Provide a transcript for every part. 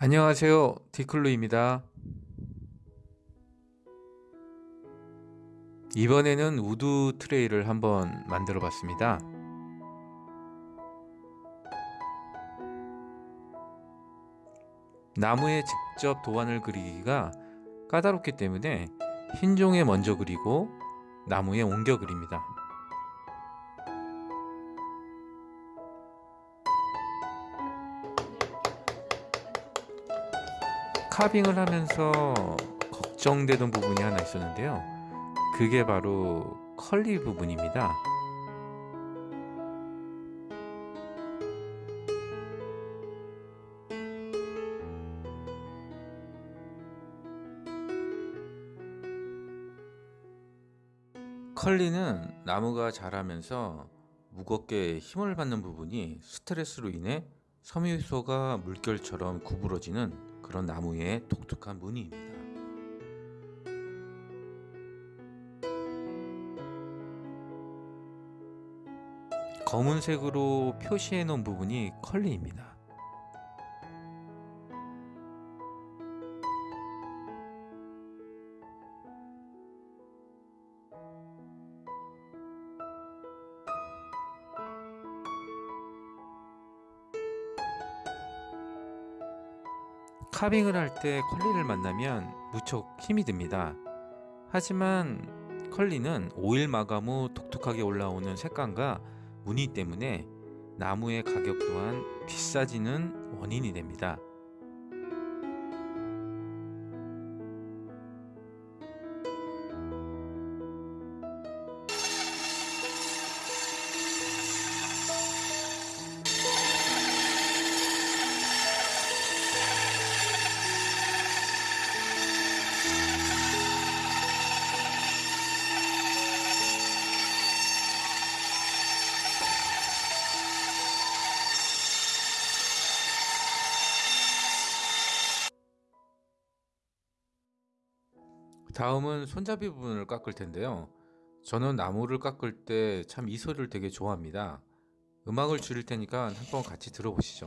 안녕하세요. 디클루입니다. 이번에는 wood tray를 한번 만들어 봤습니다. 나무에 직접 도안을 그리기가 까다롭기 때문에 흰 종이에 먼저 그리고 나무에 옮겨 그립니다 카빙을 하면서 걱정되던 부분이 하나 있었는데요. 그게 바로 컬리 부분입니다. 컬리는 나무가 자라면서 무겁게 힘을 받는 부분이 스트레스로 인해 섬유소가 물결처럼 구부러지는 그런 나무의 독특한 무늬입니다. 검은색으로 표시해 놓은 부분이 컬리입니다. 카빙을 할 때 컬리를 만나면 무척 힘이 듭니다. 하지만 컬리는 오일 마감 후 독특하게 올라오는 색감과 무늬 때문에 나무의 가격 또한 비싸지는 원인이 됩니다. 다음은 손잡이 부분을 깎을 텐데요. 저는 나무를 깎을 때 참 이 소리를 되게 좋아합니다. 음악을 줄일 테니까 한번 같이 들어보시죠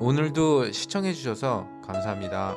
오늘도 시청해 주셔서 감사합니다.